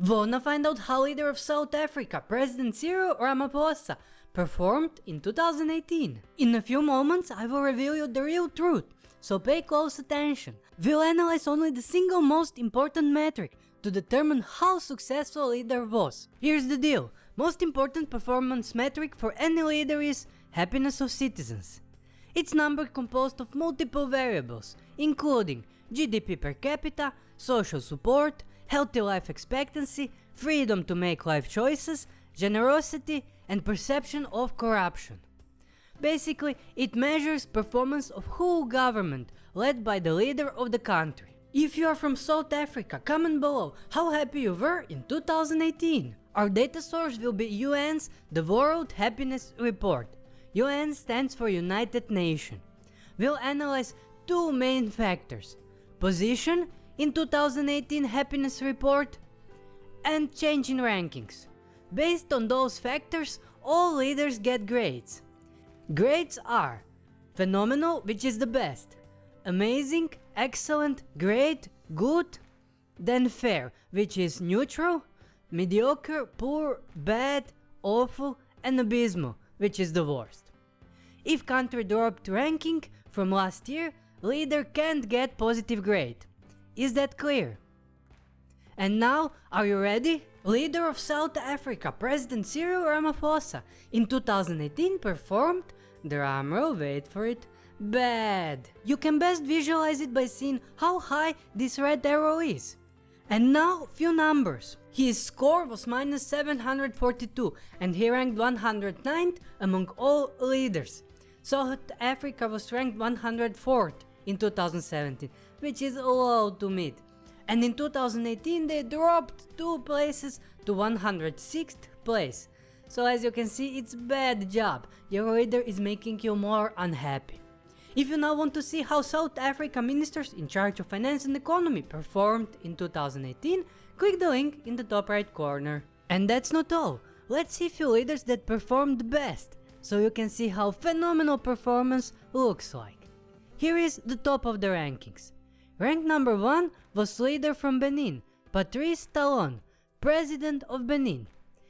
Wanna find out how leader of South Africa, President Cyril Ramaphosa, performed in 2018? In a few moments I will reveal you the real truth, so pay close attention. We'll analyze only the single most important metric to determine how successful leader was. Here's the deal, most important performance metric for any leader is happiness of citizens. It's number composed of multiple variables, including GDP per capita, social support, healthy life expectancy, freedom to make life choices, generosity and perception of corruption. Basically, it measures performance of whole government led by the leader of the country. If you are from South Africa, comment below how happy you were in 2018. Our data source will be UN's The World Happiness Report. UN stands for United Nations. We'll analyze two main factors, position in 2018 happiness report and change in rankings. Based on those factors, all leaders get grades. Grades are phenomenal, which is the best, amazing, excellent, great, good, then fair, which is neutral, mediocre, poor, bad, awful, and abysmal, which is the worst. If country dropped ranking from last year, leader can't get positive grade. Is that clear? And now, are you ready? Leader of South Africa, President Cyril Ramaphosa, in 2018 performed, drumroll wait for it, bad. You can best visualize it by seeing how high this red arrow is. And now, few numbers. His score was minus 742 and he ranked 109th among all leaders. South Africa was ranked 104th in 2017, which is low to mid. And in 2018 they dropped 2 places to 106th place. So as you can see it's bad job, your leader is making you more unhappy. If you now want to see how South Africa ministers in charge of finance and economy performed in 2018, click the link in the top right corner. And that's not all, let's see few leaders that performed best, so you can see how phenomenal performance looks like. Here is the top of the rankings. Rank number 1 was leader from Benin, Patrice Talon, president of Benin.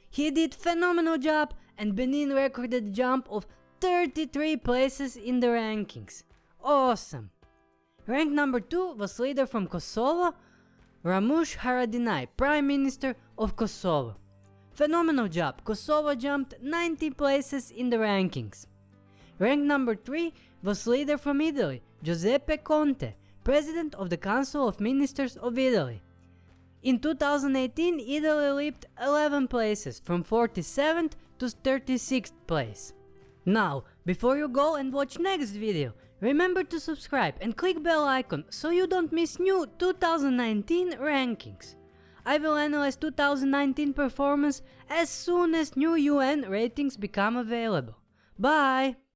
He did phenomenal job and Benin recorded a jump of 33 places in the rankings. Awesome! Rank number 2 was leader from Kosovo, Ramush Haradinaj, Prime Minister of Kosovo. Phenomenal job, Kosovo jumped 90 places in the rankings. Rank number 3 was leader from Italy, Giuseppe Conte, President of the Council of Ministers of Italy. In 2018, Italy leaped 11 places, from 47th to 36th place. Now, before you go and watch next video, remember to subscribe and click bell icon so you don't miss new 2019 rankings. I will analyze 2019 performance as soon as new UN ratings become available. Bye!